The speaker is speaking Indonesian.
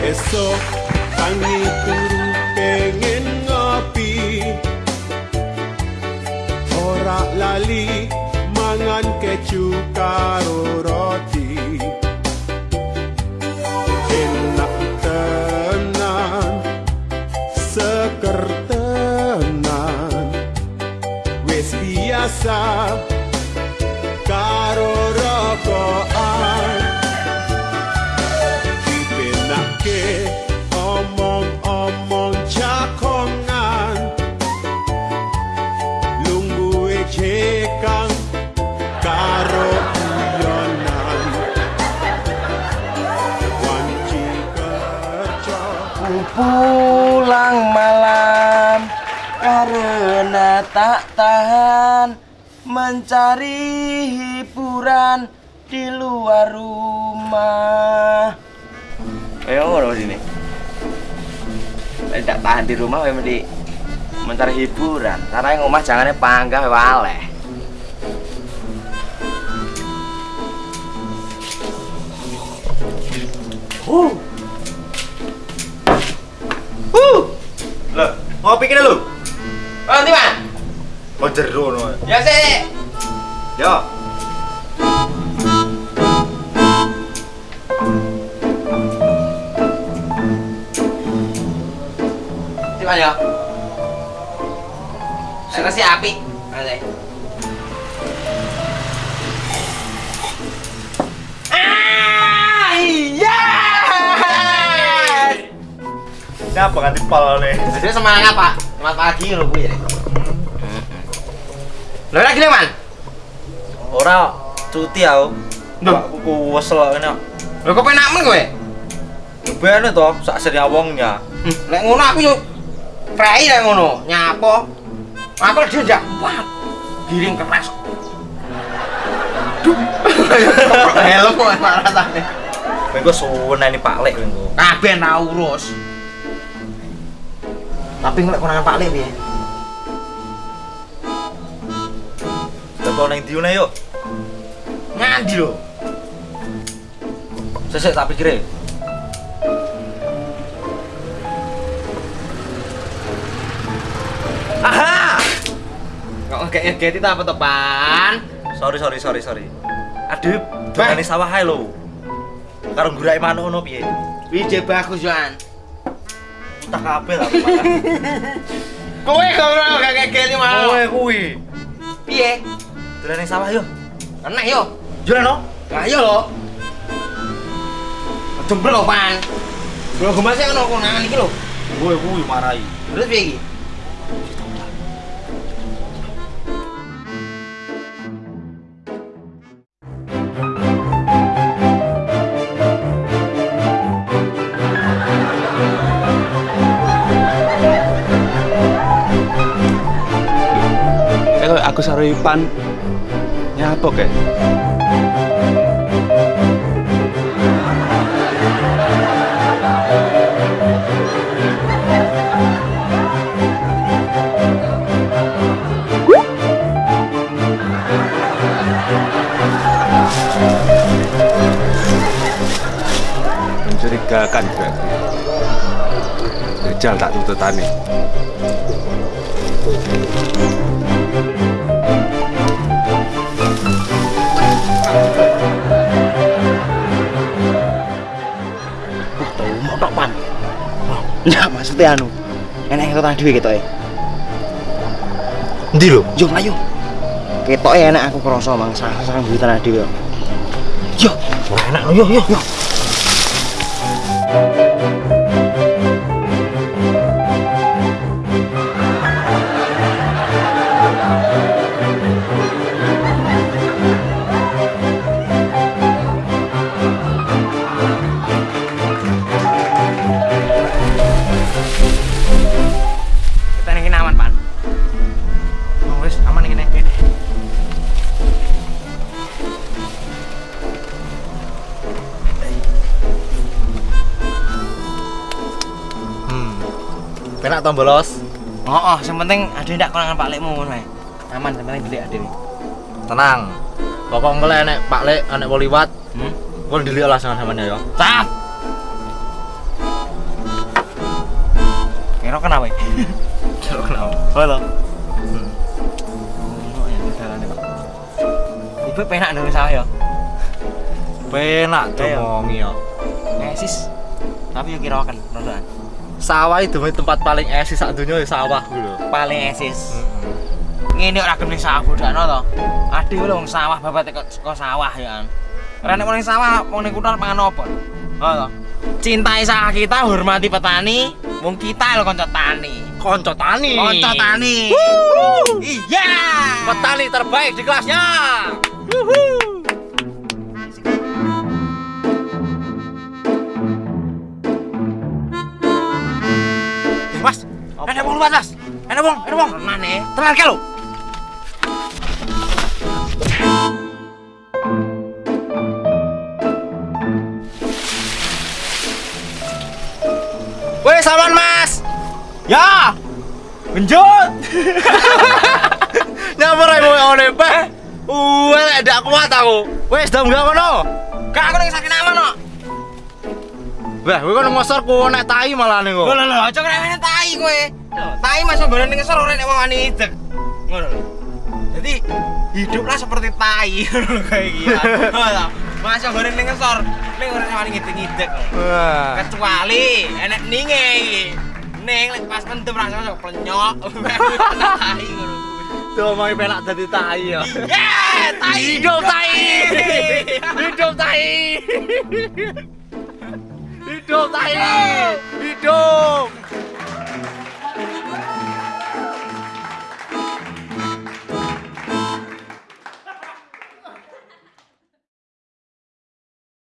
Esok tangi turu pengen ngopi. Ora lali mangan keju karo roti. Enak tenan seker tenan. Wes biasa pulang malam karena tak tahan mencari hiburan di luar rumah. Ayo orang sini. Tidak tahan di rumah, memang mencari hiburan. Karena yang rumah jangannya panggah waleh. Ngopi kene lho. Oh, nanti man. Oh jero no. Ya sih. Yo. Nanti man ya. Saya kasih api. Nanti. Nyapa ganti pal nih. Jadi semangat pak. Selamat pagi lo bu ya. Lo lagi nih man. Ora cuti aku. Duh. Aku ku wesel ngene. Lo kok penak men gue? Bene to, sak seri awongnya. Hmm, Lek ngono aku yo prei lek ngono, nyapo. Aku dia njak. Giring keras. Duh. Helm kok rasane. Mengko suwen ini Pak Lek mengko. Kabeh tak urus. Tapi ngelek konangan Pak Lek piye? Teko ning diune yuk. Ngandi lho. Sesek tak pikire. Aha! Kok ngegeti ta apa tepan? Sorry sorry sorry sorry. Adep, dongane sawah ae lho. Karo ngurake manuk ngono piye? Ide bagus Joan. Tak kabeh lah malah. Kowe kok ora gak ngegeti mau. Kowe kuwi. Piye? Dolan ning sawah yo. Enak yo. Jualan no? Lah iya lho. Jember lho, Pan. Lho gemasnya ngono konangan iki lho. Kowe kuwi marai. Terus piye iki? Eh, aku saro Ipan. Nyapa ke? Mencurigakan berarti. Jajal tak tututane. Nah, maksudnya anu. Enak yang kota dhewe ketoke. Endi lho? Yo ayo. Ketoke enak aku krasa mangsa sang duwe tanah dhewe. Yo, Ora enak yo yo yo. Penak to bolos. Oh, oh, yang penting ada ndak konangan Pak Lekmu ngono ae. Aman, yang penting delik adewe. Tenang. Pokok engko lek enek Pak Lek enek mau liwat, Hmm? kok ndelik lah sama sampean ya. Cap. Kira kenapa? Kira kenapa? Halo. Ono ya. Ibu penak nang saya. Penak Ayo. domongi ya. Esis. Tapi yo kira kan rondoan. Sawah itu tempat paling esis sak dunia ya sawah lho. Paling esis. Ngene ora gelem sawah bodakno to. Ade lho wong sawah babat kok sawah ya kan. Ora nek wong sawah wong ning kutha pangan apa? Ha to. Cintai sawah kita, hormati petani, wong kita lho kanca tani. Konco tani. Kanca tani. Iya. Petani terbaik di kelasnya. Mas, ada wong luwat, Mas. Ada wong, ada wong. Tenan e. Tenan ke lho. Weh, sawan, Mas. Ya. Genjot. Nyamper ae mau ngene pe. Wah, kuat aku. Wes, dam gak ngono. Kak aku ning sakit nama no. Wah, kowe kan ngosor ku nek tai malah ning kok. Lho lho aja krewene tai kowe. Tai masuk bareng ning ngesor ora nek wani. Ngono lho. Jadi hiduplah seperti tai kayak masuk bareng ning ngesor, ning ora nek wani ngidek-ngidek. Kecuali enek ninge iki. Ning lek pas mendem ra masuk plenyok. Tai ngono. Tuh mau pelak dadi tai ya. Yeah, tai. Hidup tai. Hidup tai. Hidup tai. Hidup.